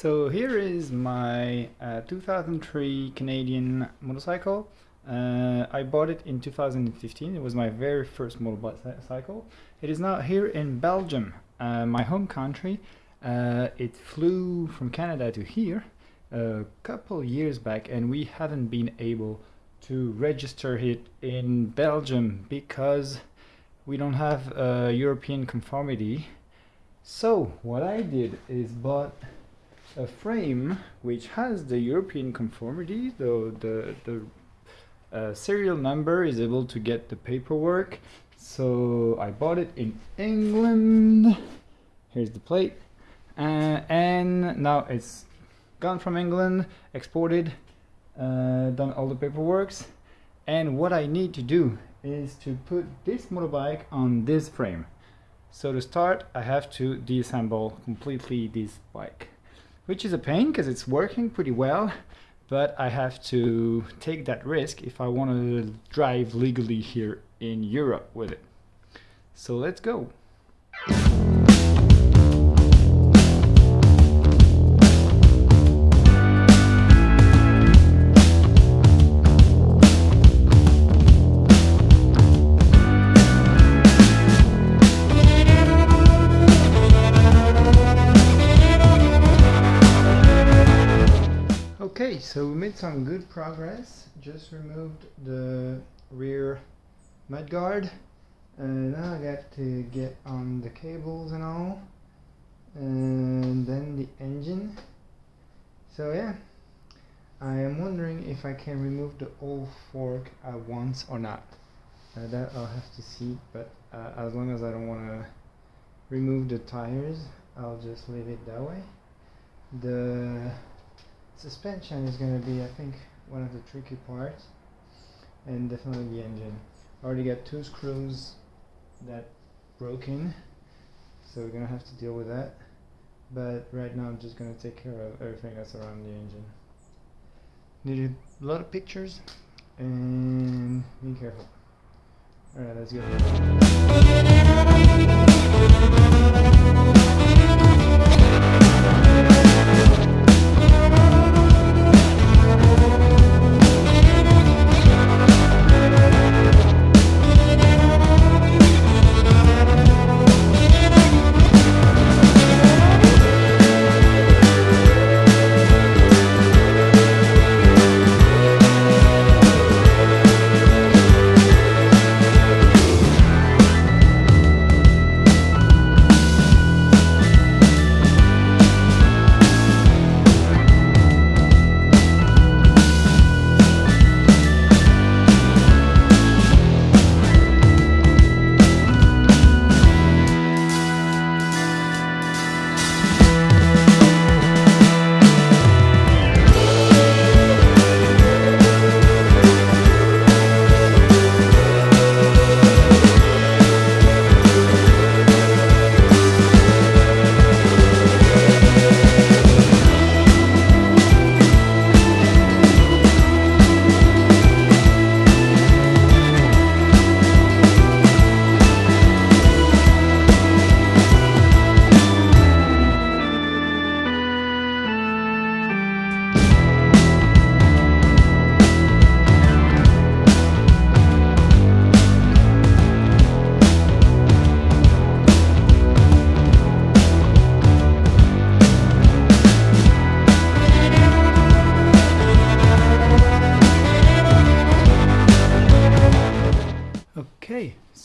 So here is my uh, 2003 Canadian motorcycle. Uh, I bought it in 2015. It was my very first motorcycle. It is now here in Belgium, uh, my home country. Uh, it flew from Canada to here a couple years back and we haven't been able to register it in Belgium because we don't have a European conformity. So what I did is bought a frame which has the European conformity, though the, the uh, serial number is able to get the paperwork. So I bought it in England. Here's the plate. Uh, and now it's gone from England, exported, uh, done all the paperworks. And what I need to do is to put this motorbike on this frame. So to start, I have to disassemble completely this bike which is a pain because it's working pretty well but I have to take that risk if I want to drive legally here in Europe with it. So let's go. So we made some good progress. Just removed the rear mudguard. And now I got to get on the cables and all. And then the engine. So yeah, I am wondering if I can remove the old fork at once or not. Uh, that I'll have to see, but uh, as long as I don't want to remove the tires, I'll just leave it that way. The suspension is going to be I think one of the tricky parts and definitely the engine. I already got two screws that broken so we're gonna have to deal with that. But right now I'm just gonna take care of everything that's around the engine. Needed a lot of pictures and be careful. Alright let's go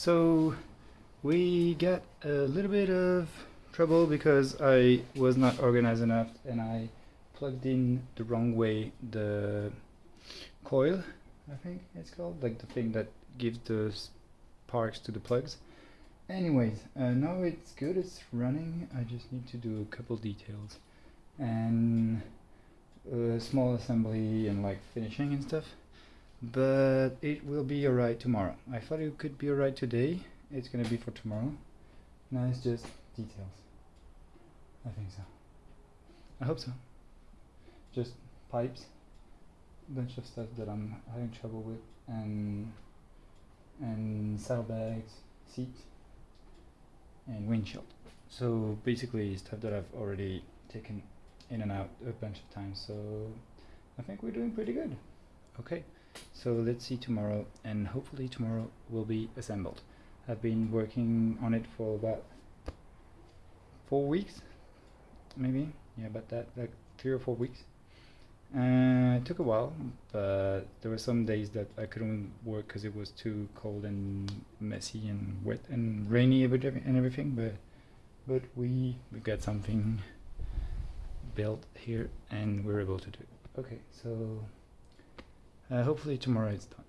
so we got a little bit of trouble because I was not organized enough and I plugged in the wrong way the coil, I think it's called, like the thing that gives the sparks to the plugs. Anyways, uh, now it's good, it's running, I just need to do a couple details and a small assembly and like finishing and stuff but it will be alright tomorrow. I thought it could be alright today, it's gonna be for tomorrow. Now it's just details. I think so. I hope so. Just pipes, bunch of stuff that I'm having trouble with, and and saddlebags, seat, and windshield. So basically stuff that I've already taken in and out a bunch of times. So I think we're doing pretty good. Okay, so let's see tomorrow, and hopefully tomorrow will be assembled. I've been working on it for about four weeks, maybe. Yeah, about that, like three or four weeks. Uh, it took a while, but there were some days that I couldn't work because it was too cold and messy and wet and rainy and everything. But but we we got something built here and we're able to do it. Okay, so Uh, hopefully tomorrow it's done.